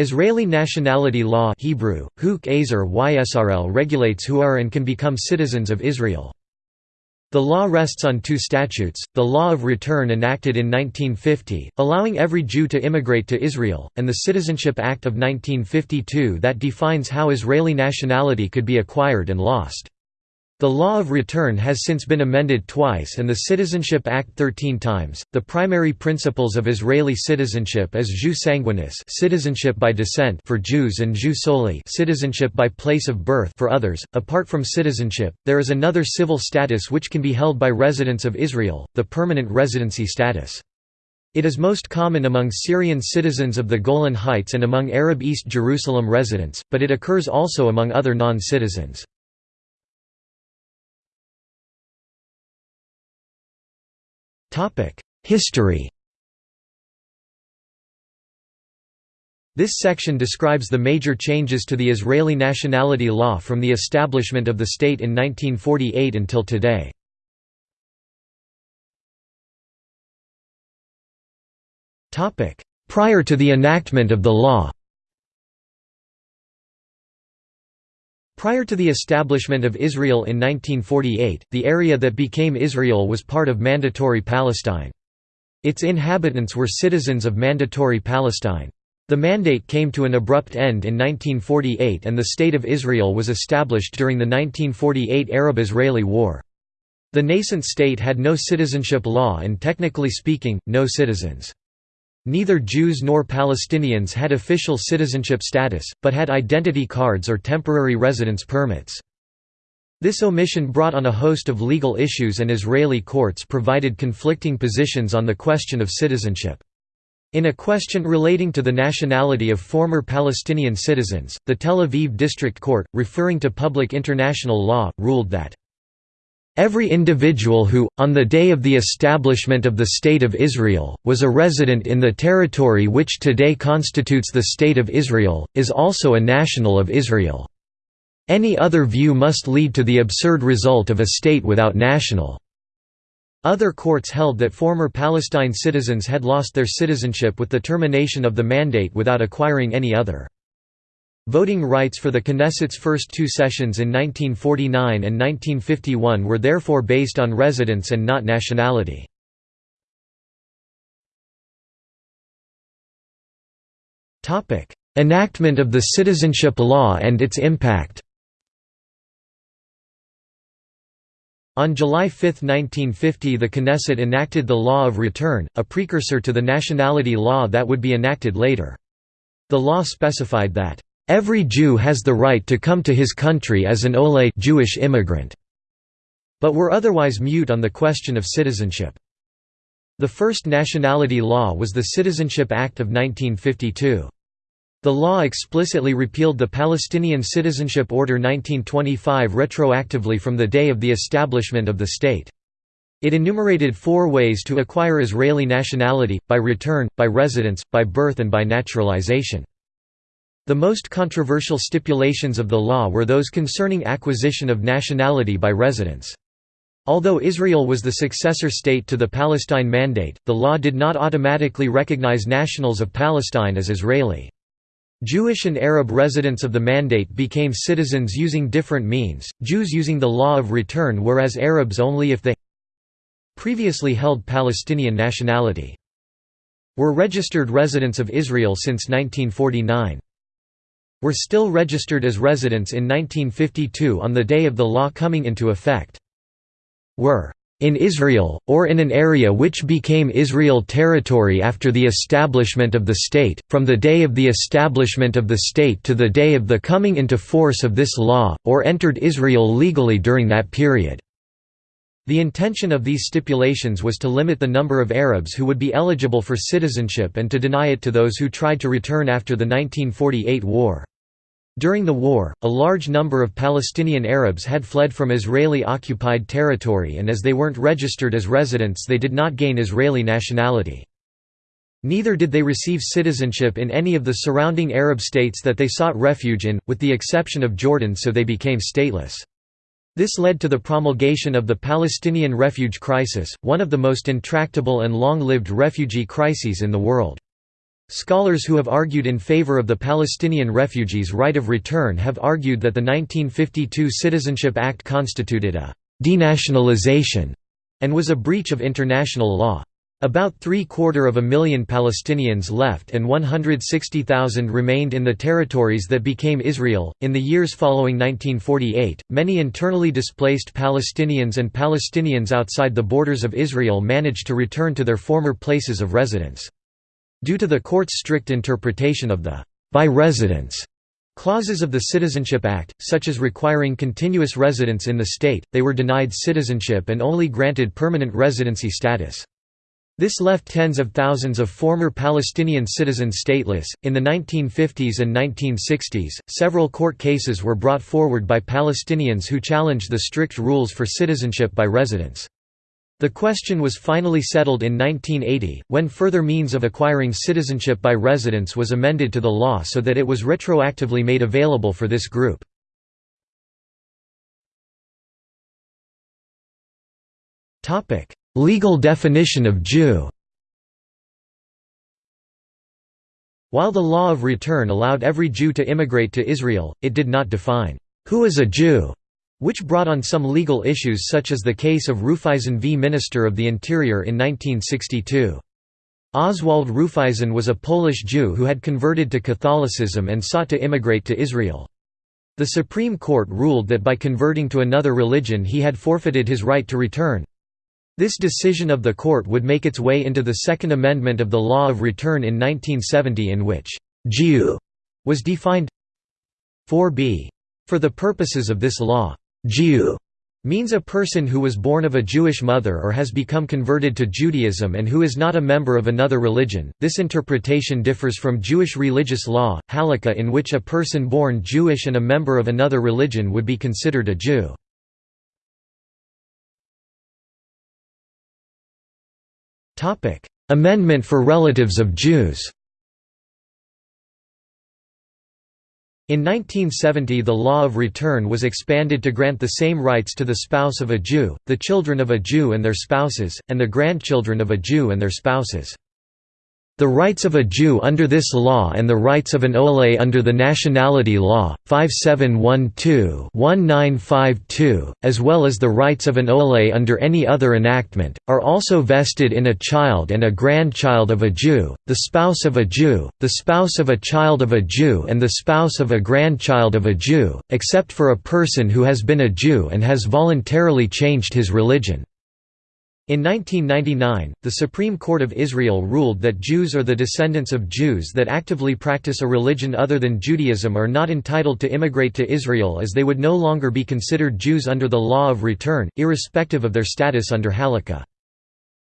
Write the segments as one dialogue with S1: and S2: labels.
S1: Israeli nationality law Hebrew, Huk Ysrl regulates who are and can become citizens of Israel. The law rests on two statutes, the Law of Return enacted in 1950, allowing every Jew to immigrate to Israel, and the Citizenship Act of 1952 that defines how Israeli nationality could be acquired and lost. The law of return has since been amended twice and the Citizenship Act 13 times. The primary principles of Israeli citizenship is jus sanguinis, citizenship by descent for Jews and jus soli, citizenship by place of birth for others. Apart from citizenship, there is another civil status which can be held by residents of Israel, the permanent residency status. It is most common among Syrian citizens of the Golan Heights and among Arab East Jerusalem residents, but it occurs also among other non-citizens. History This section describes the major changes to the Israeli nationality law from the establishment of the state in 1948 until today. Prior to the enactment of the law Prior to the establishment of Israel in 1948, the area that became Israel was part of Mandatory Palestine. Its inhabitants were citizens of Mandatory Palestine. The mandate came to an abrupt end in 1948 and the State of Israel was established during the 1948 Arab-Israeli War. The nascent state had no citizenship law and technically speaking, no citizens. Neither Jews nor Palestinians had official citizenship status, but had identity cards or temporary residence permits. This omission brought on a host of legal issues and Israeli courts provided conflicting positions on the question of citizenship. In a question relating to the nationality of former Palestinian citizens, the Tel Aviv District Court, referring to public international law, ruled that Every individual who, on the day of the establishment of the State of Israel, was a resident in the territory which today constitutes the State of Israel, is also a national of Israel. Any other view must lead to the absurd result of a state without national. Other courts held that former Palestine citizens had lost their citizenship with the termination of the mandate without acquiring any other. Voting rights for the Knesset's first two sessions in 1949 and 1951 were therefore based on residence and not nationality. Enactment of the citizenship law and its impact On July 5, 1950 the Knesset enacted the Law of Return, a precursor to the nationality law that would be enacted later. The law specified that Every Jew has the right to come to his country as an Oleh Jewish immigrant, but were otherwise mute on the question of citizenship. The first nationality law was the Citizenship Act of 1952. The law explicitly repealed the Palestinian Citizenship Order 1925 retroactively from the day of the establishment of the state. It enumerated four ways to acquire Israeli nationality, by return, by residence, by birth and by naturalization. The most controversial stipulations of the law were those concerning acquisition of nationality by residents. Although Israel was the successor state to the Palestine Mandate, the law did not automatically recognize nationals of Palestine as Israeli. Jewish and Arab residents of the Mandate became citizens using different means, Jews using the law of return whereas Arabs only if they previously held Palestinian nationality. Were registered residents of Israel since 1949 were still registered as residents in 1952 on the day of the law coming into effect. Were in Israel, or in an area which became Israel territory after the establishment of the state, from the day of the establishment of the state to the day of the coming into force of this law, or entered Israel legally during that period." The intention of these stipulations was to limit the number of Arabs who would be eligible for citizenship and to deny it to those who tried to return after the 1948 war. During the war, a large number of Palestinian Arabs had fled from Israeli-occupied territory and as they weren't registered as residents they did not gain Israeli nationality. Neither did they receive citizenship in any of the surrounding Arab states that they sought refuge in, with the exception of Jordan so they became stateless. This led to the promulgation of the Palestinian refugee crisis, one of the most intractable and long-lived refugee crises in the world. Scholars who have argued in favor of the Palestinian refugees' right of return have argued that the 1952 Citizenship Act constituted a «denationalization» and was a breach of international law. About three-quarter of a million Palestinians left and 160,000 remained in the territories that became Israel. In the years following 1948, many internally displaced Palestinians and Palestinians outside the borders of Israel managed to return to their former places of residence. Due to the court's strict interpretation of the by residence clauses of the Citizenship Act, such as requiring continuous residence in the state, they were denied citizenship and only granted permanent residency status. This left tens of thousands of former Palestinian citizens stateless. In the 1950s and 1960s, several court cases were brought forward by Palestinians who challenged the strict rules for citizenship by residence. The question was finally settled in 1980, when further means of acquiring citizenship by residence was amended to the law so that it was retroactively made available for this group. Topic: Legal definition of Jew While the law of return allowed every Jew to immigrate to Israel, it did not define, "'Who is a Jew?' which brought on some legal issues such as the case of Rufeisen v. Minister of the Interior in 1962. Oswald Rufeisen was a Polish Jew who had converted to Catholicism and sought to immigrate to Israel. The Supreme Court ruled that by converting to another religion he had forfeited his right to return. This decision of the court would make its way into the Second Amendment of the Law of Return in 1970 in which «Jew» was defined 4b. For the purposes of this law, «Jew» means a person who was born of a Jewish mother or has become converted to Judaism and who is not a member of another religion. This interpretation differs from Jewish religious law, halakha in which a person born Jewish and a member of another religion would be considered a Jew. Amendment for relatives of Jews In 1970 the law of return was expanded to grant the same rights to the spouse of a Jew, the children of a Jew and their spouses, and the grandchildren of a Jew and their spouses. The rights of a Jew under this law and the rights of an Oleh under the Nationality Law, 5712-1952, as well as the rights of an Oleh under any other enactment, are also vested in a child and a grandchild of a Jew, the spouse of a Jew, the spouse of a child of a Jew and the spouse of a grandchild of a Jew, except for a person who has been a Jew and has voluntarily changed his religion. In 1999, the Supreme Court of Israel ruled that Jews or the descendants of Jews that actively practice a religion other than Judaism are not entitled to immigrate to Israel as they would no longer be considered Jews under the law of return, irrespective of their status under Halakha.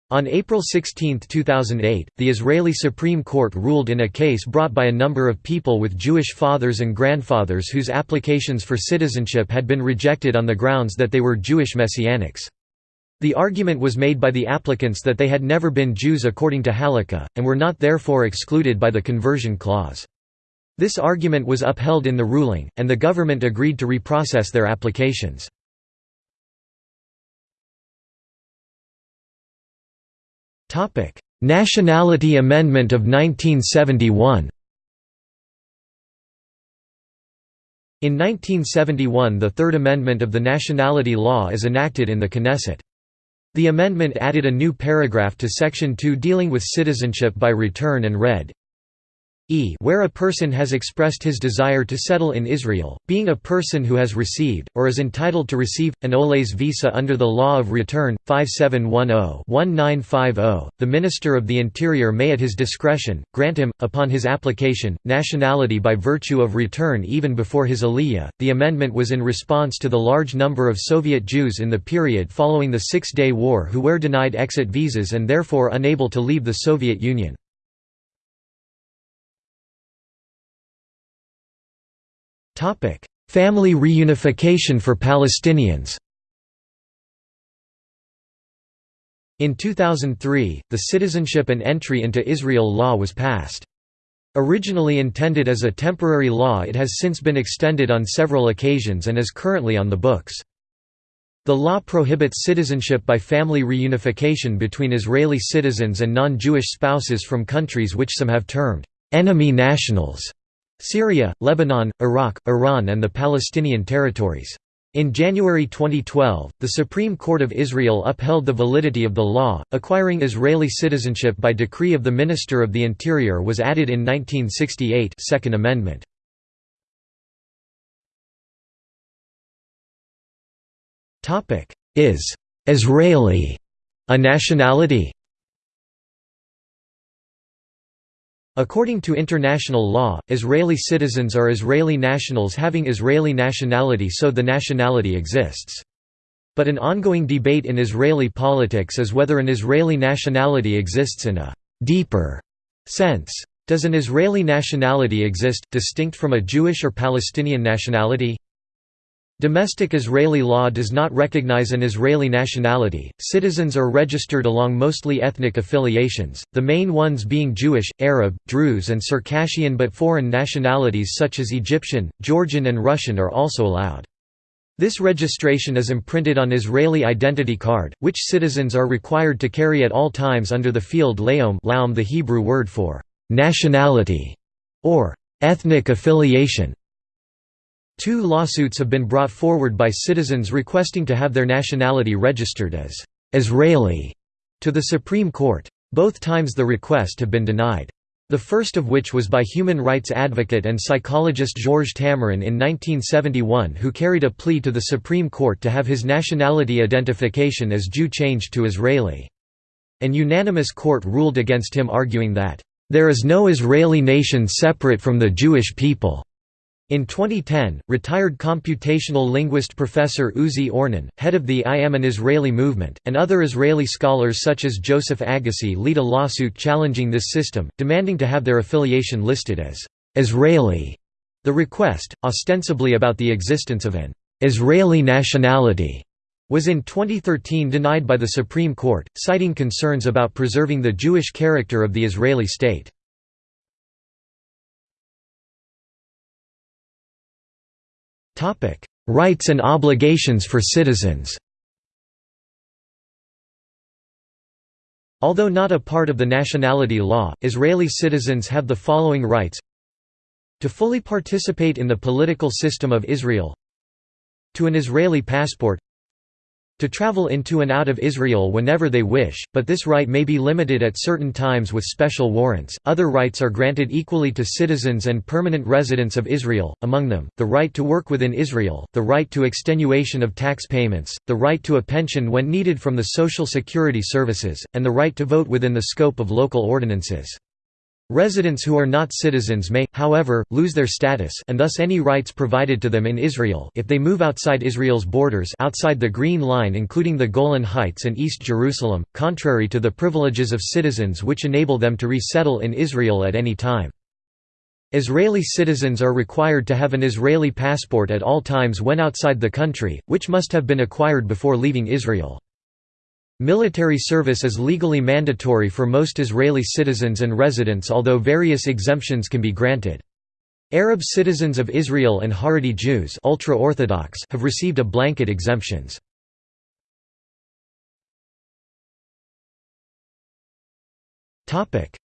S1: On April 16, 2008, the Israeli Supreme Court ruled in a case brought by a number of people with Jewish fathers and grandfathers whose applications for citizenship had been rejected on the grounds that they were Jewish messianics. The argument was made by the applicants that they had never been Jews according to Halakha, and were not therefore excluded by the conversion clause. This argument was upheld in the ruling, and the government agreed to reprocess their applications. Nationality Amendment of 1971 In 1971 the Third Amendment of the Nationality Law is enacted in the Knesset. The amendment added a new paragraph to Section 2 dealing with citizenship by return and read, e where a person has expressed his desire to settle in Israel, being a person who has received, or is entitled to receive, an Oleh's visa under the Law of Return, 5710-1950, the Minister of the Interior may at his discretion, grant him, upon his application, nationality by virtue of return even before his aliyah. The amendment was in response to the large number of Soviet Jews in the period following the Six-Day War who were denied exit visas and therefore unable to leave the Soviet Union. Topic: Family reunification for Palestinians. In 2003, the Citizenship and Entry into Israel law was passed. Originally intended as a temporary law it has since been extended on several occasions and is currently on the books. The law prohibits citizenship by family reunification between Israeli citizens and non-Jewish spouses from countries which some have termed enemy nationals Syria, Lebanon, Iraq, Iran and the Palestinian territories. In January 2012, the Supreme Court of Israel upheld the validity of the law. Acquiring Israeli citizenship by decree of the Minister of the Interior was added in 1968 Second Amendment. Is Israeli a nationality? According to international law, Israeli citizens are Israeli nationals having Israeli nationality so the nationality exists. But an ongoing debate in Israeli politics is whether an Israeli nationality exists in a «deeper» sense. Does an Israeli nationality exist, distinct from a Jewish or Palestinian nationality? Domestic Israeli law does not recognize an Israeli nationality. Citizens are registered along mostly ethnic affiliations, the main ones being Jewish, Arab, Druze, and Circassian, but foreign nationalities such as Egyptian, Georgian, and Russian are also allowed. This registration is imprinted on Israeli identity card, which citizens are required to carry at all times under the field laom, laom the Hebrew word for nationality or ethnic affiliation. Two lawsuits have been brought forward by citizens requesting to have their nationality registered as Israeli to the Supreme Court. Both times the request have been denied. The first of which was by human rights advocate and psychologist Georges Tamarin in 1971 who carried a plea to the Supreme Court to have his nationality identification as Jew changed to Israeli. An unanimous court ruled against him arguing that, "...there is no Israeli nation separate from the Jewish people." In 2010, retired computational linguist Professor Uzi Ornan, head of the I Am an Israeli movement, and other Israeli scholars such as Joseph Agassi lead a lawsuit challenging this system, demanding to have their affiliation listed as Israeli. The request, ostensibly about the existence of an Israeli nationality, was in 2013 denied by the Supreme Court, citing concerns about preserving the Jewish character of the Israeli state. Topic: Rights and obligations for citizens. Although not a part of the nationality law, Israeli citizens have the following rights. To fully participate in the political system of Israel. To an Israeli passport to travel into and out of Israel whenever they wish, but this right may be limited at certain times with special warrants. Other rights are granted equally to citizens and permanent residents of Israel, among them, the right to work within Israel, the right to extenuation of tax payments, the right to a pension when needed from the Social Security Services, and the right to vote within the scope of local ordinances. Residents who are not citizens may, however, lose their status and thus any rights provided to them in Israel if they move outside Israel's borders outside the Green Line including the Golan Heights and East Jerusalem, contrary to the privileges of citizens which enable them to resettle in Israel at any time. Israeli citizens are required to have an Israeli passport at all times when outside the country, which must have been acquired before leaving Israel. Military service is legally mandatory for most Israeli citizens and residents although various exemptions can be granted. Arab citizens of Israel and Haredi Jews ultra-Orthodox have received a blanket exemptions.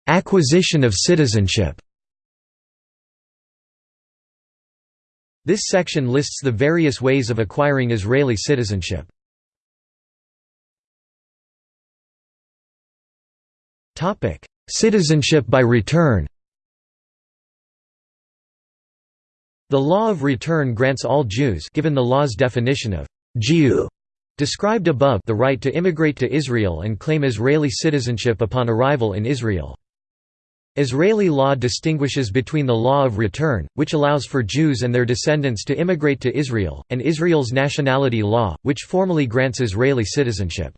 S1: Acquisition of citizenship This section lists the various ways of acquiring Israeli citizenship. Topic: Citizenship by return. The law of return grants all Jews given the law's definition of Jew described above the right to immigrate to Israel and claim Israeli citizenship upon arrival in Israel. Israeli law distinguishes between the law of return, which allows for Jews and their descendants to immigrate to Israel, and Israel's nationality law, which formally grants Israeli citizenship.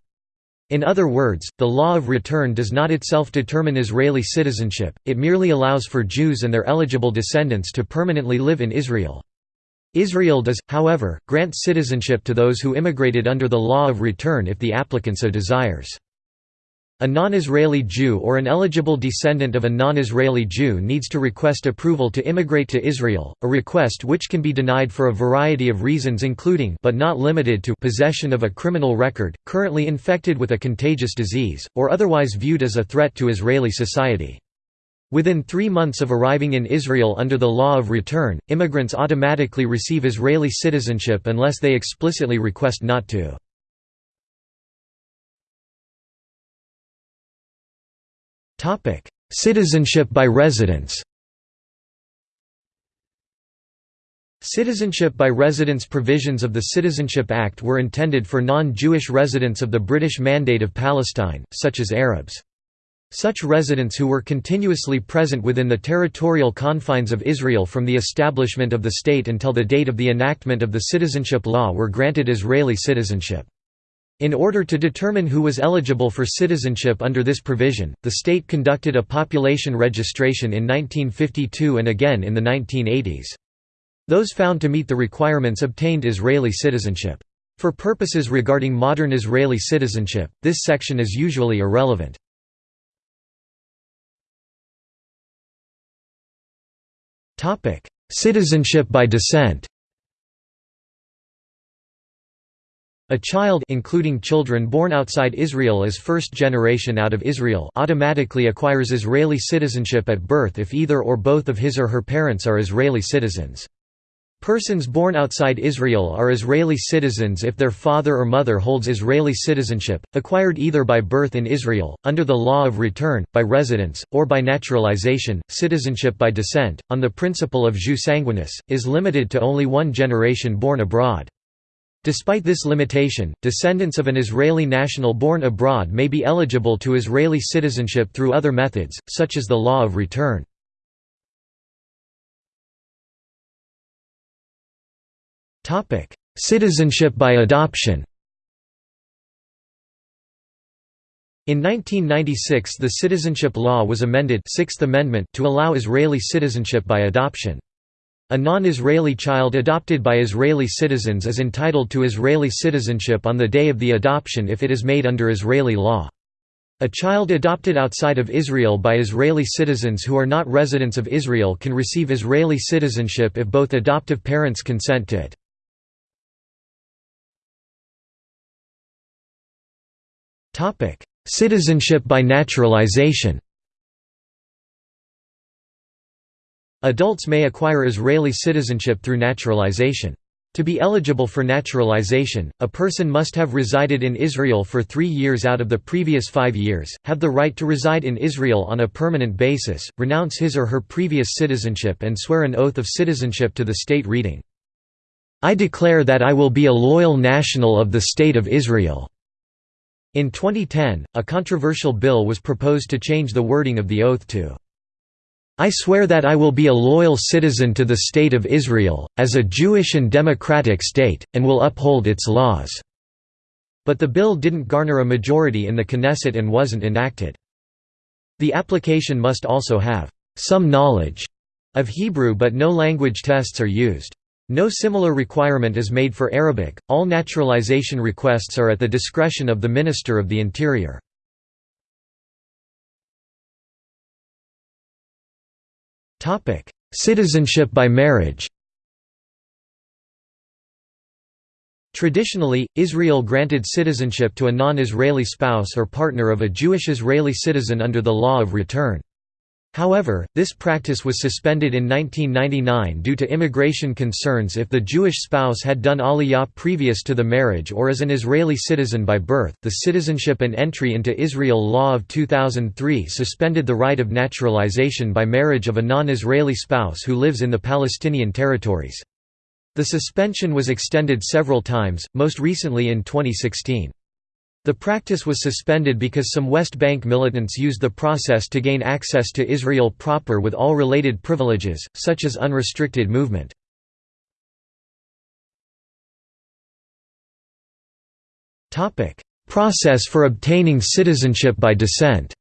S1: In other words, the law of return does not itself determine Israeli citizenship, it merely allows for Jews and their eligible descendants to permanently live in Israel. Israel does, however, grant citizenship to those who immigrated under the law of return if the applicant so desires. A non-Israeli Jew or an eligible descendant of a non-Israeli Jew needs to request approval to immigrate to Israel, a request which can be denied for a variety of reasons including but not limited to possession of a criminal record, currently infected with a contagious disease, or otherwise viewed as a threat to Israeli society. Within three months of arriving in Israel under the law of return, immigrants automatically receive Israeli citizenship unless they explicitly request not to. Topic: Citizenship by residence. Citizenship by residence provisions of the Citizenship Act were intended for non-Jewish residents of the British Mandate of Palestine, such as Arabs. Such residents who were continuously present within the territorial confines of Israel from the establishment of the state until the date of the enactment of the citizenship law were granted Israeli citizenship. In order to determine who was eligible for citizenship under this provision, the state conducted a population registration in 1952 and again in the 1980s. Those found to meet the requirements obtained Israeli citizenship. For purposes regarding modern Israeli citizenship, this section is usually irrelevant. Citizenship by descent A child including children born outside Israel as first generation out of Israel automatically acquires Israeli citizenship at birth if either or both of his or her parents are Israeli citizens. Persons born outside Israel are Israeli citizens if their father or mother holds Israeli citizenship, acquired either by birth in Israel, under the law of return, by residence, or by naturalization. Citizenship by descent, on the principle of jus sanguinis, is limited to only one generation born abroad. Despite this limitation, descendants of an Israeli national born abroad may be eligible to Israeli citizenship through other methods, such as the law of return. Citizenship by adoption In 1996 the citizenship law was amended Sixth Amendment to allow Israeli citizenship by adoption. A non-Israeli child adopted by Israeli citizens is entitled to Israeli citizenship on the day of the adoption if it is made under Israeli law. A child adopted outside of Israel by Israeli citizens who are not residents of Israel can receive Israeli citizenship if both adoptive parents consent to it. Citizenship by naturalization Adults may acquire Israeli citizenship through naturalization. To be eligible for naturalization, a person must have resided in Israel for three years out of the previous five years, have the right to reside in Israel on a permanent basis, renounce his or her previous citizenship and swear an oath of citizenship to the state reading, "'I declare that I will be a loyal national of the State of Israel'". In 2010, a controversial bill was proposed to change the wording of the oath to I swear that I will be a loyal citizen to the State of Israel, as a Jewish and democratic state, and will uphold its laws." But the bill didn't garner a majority in the Knesset and wasn't enacted. The application must also have some knowledge of Hebrew but no language tests are used. No similar requirement is made for Arabic, all naturalization requests are at the discretion of the Minister of the Interior. Topic: Citizenship by marriage. Traditionally, Israel granted citizenship to a non-Israeli spouse or partner of a Jewish Israeli citizen under the law of return. However, this practice was suspended in 1999 due to immigration concerns if the Jewish spouse had done aliyah previous to the marriage or as an Israeli citizen by birth. The Citizenship and Entry into Israel Law of 2003 suspended the right of naturalization by marriage of a non Israeli spouse who lives in the Palestinian territories. The suspension was extended several times, most recently in 2016. The practice was suspended because some West Bank militants used the process to gain access to Israel proper with all related privileges, such as unrestricted movement. Process for obtaining citizenship by descent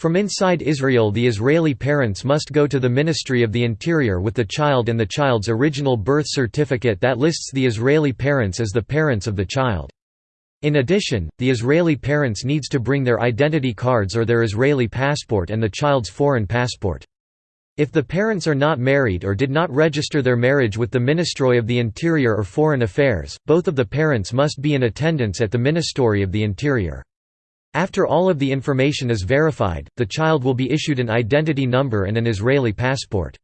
S1: From inside Israel the Israeli parents must go to the Ministry of the Interior with the child and the child's original birth certificate that lists the Israeli parents as the parents of the child. In addition, the Israeli parents needs to bring their identity cards or their Israeli passport and the child's foreign passport. If the parents are not married or did not register their marriage with the Ministry of the Interior or Foreign Affairs, both of the parents must be in attendance at the Ministry of the Interior. After all of the information is verified, the child will be issued an identity number and an Israeli passport.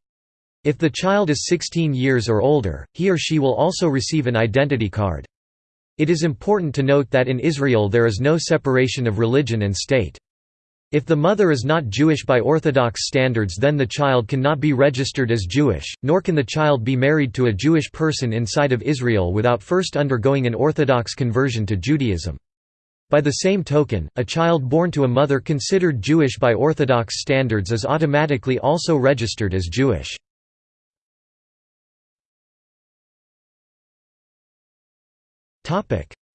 S1: If the child is 16 years or older, he or she will also receive an identity card. It is important to note that in Israel there is no separation of religion and state. If the mother is not Jewish by Orthodox standards then the child cannot be registered as Jewish, nor can the child be married to a Jewish person inside of Israel without first undergoing an Orthodox conversion to Judaism. By the same token, a child born to a mother considered Jewish by Orthodox standards is automatically also registered as Jewish.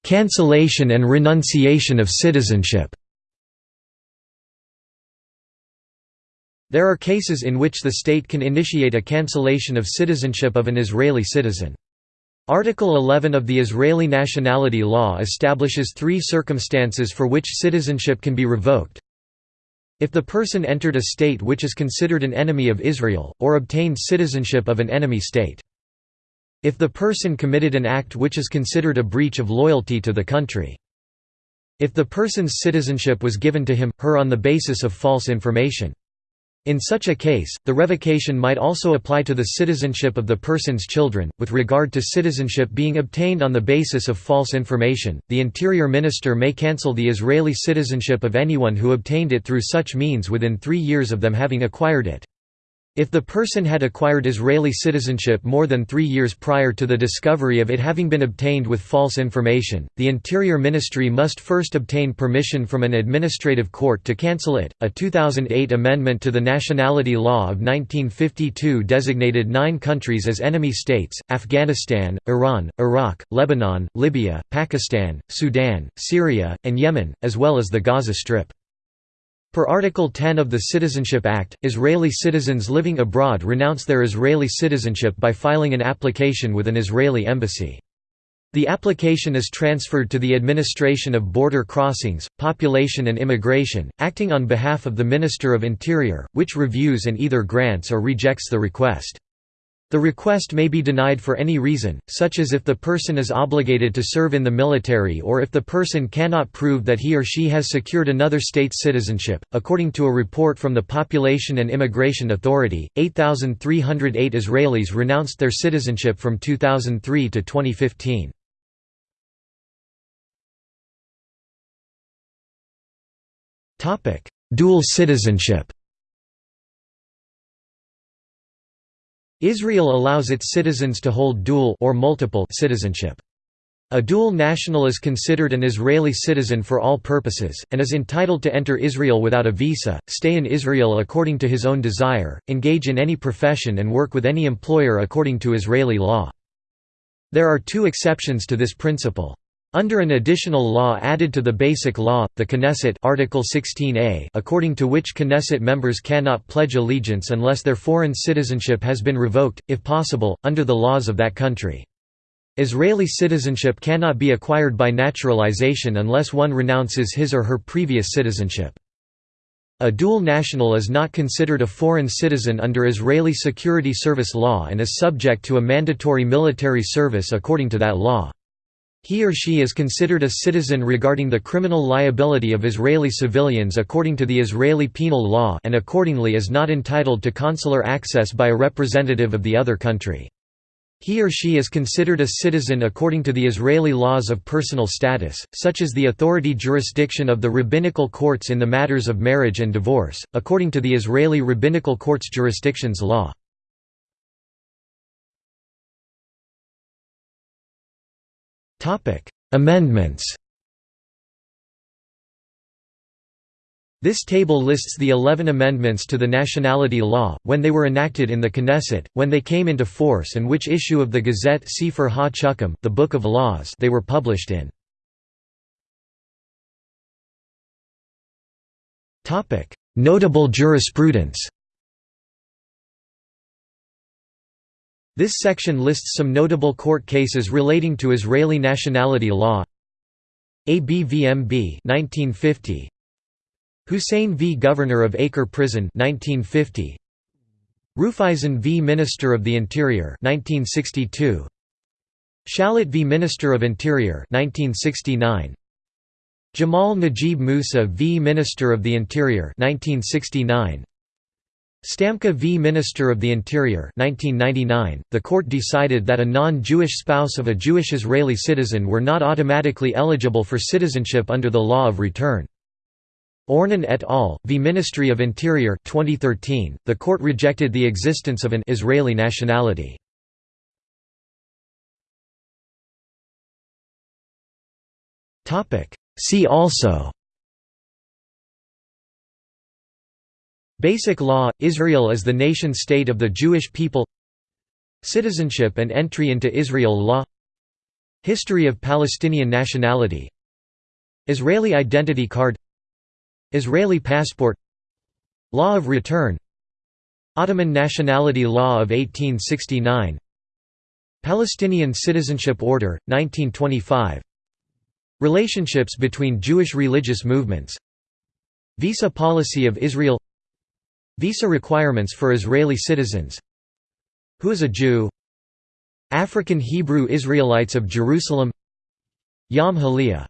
S1: Cancellation and renunciation of citizenship There are cases in which the state can initiate a cancellation of citizenship of an Israeli citizen. Article 11 of the Israeli nationality law establishes three circumstances for which citizenship can be revoked. If the person entered a state which is considered an enemy of Israel, or obtained citizenship of an enemy state. If the person committed an act which is considered a breach of loyalty to the country. If the person's citizenship was given to him, her on the basis of false information. In such a case, the revocation might also apply to the citizenship of the person's children. With regard to citizenship being obtained on the basis of false information, the Interior Minister may cancel the Israeli citizenship of anyone who obtained it through such means within three years of them having acquired it. If the person had acquired Israeli citizenship more than three years prior to the discovery of it having been obtained with false information, the Interior Ministry must first obtain permission from an administrative court to cancel it. A 2008 amendment to the Nationality Law of 1952 designated nine countries as enemy states Afghanistan, Iran, Iraq, Lebanon, Libya, Pakistan, Sudan, Syria, and Yemen, as well as the Gaza Strip. Per Article 10 of the Citizenship Act, Israeli citizens living abroad renounce their Israeli citizenship by filing an application with an Israeli embassy. The application is transferred to the Administration of Border Crossings, Population and Immigration, acting on behalf of the Minister of Interior, which reviews and either grants or rejects the request. The request may be denied for any reason, such as if the person is obligated to serve in the military or if the person cannot prove that he or she has secured another state's citizenship. According to a report from the Population and Immigration Authority, 8,308 Israelis renounced their citizenship from 2003 to 2015. Dual citizenship Israel allows its citizens to hold dual or multiple citizenship. A dual national is considered an Israeli citizen for all purposes, and is entitled to enter Israel without a visa, stay in Israel according to his own desire, engage in any profession and work with any employer according to Israeli law. There are two exceptions to this principle. Under an additional law added to the Basic Law, the Knesset Article 16a according to which Knesset members cannot pledge allegiance unless their foreign citizenship has been revoked, if possible, under the laws of that country. Israeli citizenship cannot be acquired by naturalization unless one renounces his or her previous citizenship. A dual national is not considered a foreign citizen under Israeli Security Service law and is subject to a mandatory military service according to that law. He or she is considered a citizen regarding the criminal liability of Israeli civilians according to the Israeli penal law and accordingly is not entitled to consular access by a representative of the other country. He or she is considered a citizen according to the Israeli laws of personal status, such as the authority jurisdiction of the rabbinical courts in the matters of marriage and divorce, according to the Israeli rabbinical courts jurisdictions law. Amendments This table lists the 11 amendments to the nationality law, when they were enacted in the Knesset, when they came into force and which issue of the Gazette Sefer ha-Chukim the Book of Laws they were published in. Notable jurisprudence This section lists some notable court cases relating to Israeli nationality law. ABVMB 1950 Hussein v. Governor of Acre Prison 1950 Rufeisen v. Minister of the Interior 1962 Shalit v. Minister of Interior 1969 Jamal Najib Musa v. Minister of the Interior 1969 Stamka v Minister of the Interior 1999, the court decided that a non-Jewish spouse of a Jewish Israeli citizen were not automatically eligible for citizenship under the law of return. Ornan et al. v Ministry of Interior 2013, the court rejected the existence of an Israeli nationality. See also Basic Law – Israel is the nation-state of the Jewish people. Citizenship and entry into Israel law. History of Palestinian nationality. Israeli identity card. Israeli passport. Law of return. Ottoman nationality law of 1869 Palestinian Citizenship Order, 1925 Relationships between Jewish religious movements. Visa policy of Israel Visa requirements for Israeli citizens. Who is a Jew? African Hebrew Israelites of Jerusalem. Yom HaAliyah